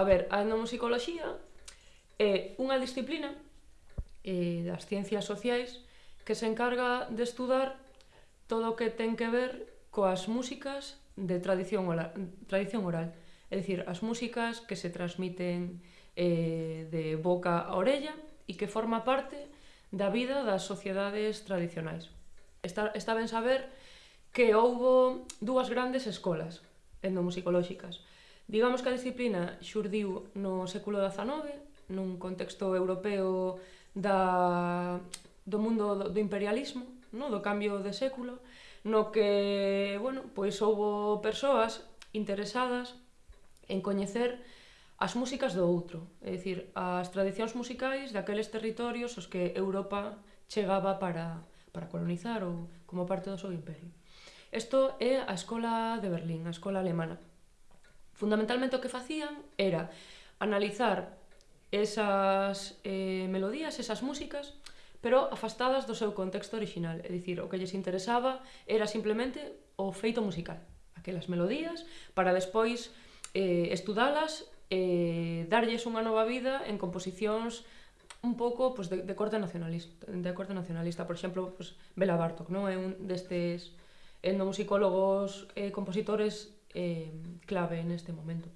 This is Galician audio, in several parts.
a ver, a etnomusicoloxía é unha disciplina eh, das ciencias sociais que se encarga de estudar todo o que ten que ver coas músicas de tradición oral, tradición oral. É dicir, as músicas que se transmiten eh, de boca a orella e que forma parte da vida das sociedades tradicionais. Está, está ben saber que houbo dúas grandes escolas etnomusicolóxicas. Digamos que a disciplina xurdiu no século XIX, nun contexto europeo da, do mundo do imperialismo, no? do cambio de século, no que, bueno, pois houbo persoas interesadas en coñecer as músicas do outro, é dicir, as tradicións musicais daqueles territorios os que Europa chegaba para, para colonizar ou como parte do seu imperio. Isto é a Escola de Berlín, a Escola Alemana. Fundamentalmente o que facían era analizar esas eh, melodías, esas músicas, pero afastadas do seu contexto original. É dicir, o que lles interesaba era simplemente o feito musical, aquelas melodías, para despois eh, estudalas, eh, darlles unha nova vida en composicións un pouco pues, de, de corte nacionalista, de corte nacionalista, por exemplo, pues, Bela Bartok, non é un destes etnomusicólogos, eh, compositores eh, clave neste momento.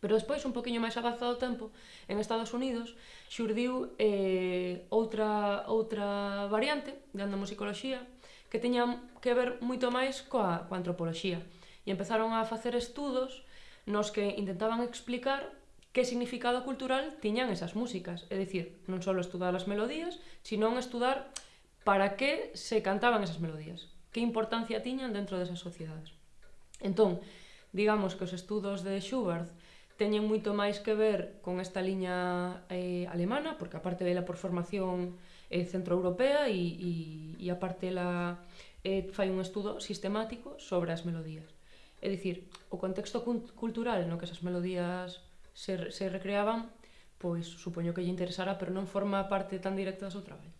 Pero despois, un poquinho máis avanzado o tempo, en Estados Unidos xurdiu eh, outra, outra variante de andamusicoloxía que teña que ver moito máis coa, coa antropoloxía. E empezaron a facer estudos nos que intentaban explicar que significado cultural tiñan esas músicas. É dicir, non só estudar as melodías, sino estudar para que se cantaban esas melodías, que importancia tiñan dentro desas sociedades. Entón, digamos que os estudos de Schubert teñen moito máis que ver con esta liña eh, alemana, porque aparte dela por formación eh, centroeuropea e, e, e aparte ela eh, fai un estudo sistemático sobre as melodías. É dicir, o contexto cultural no que esas melodías se, se recreaban, pois supoño que lle interesara, pero non forma parte tan directa do seu traballo.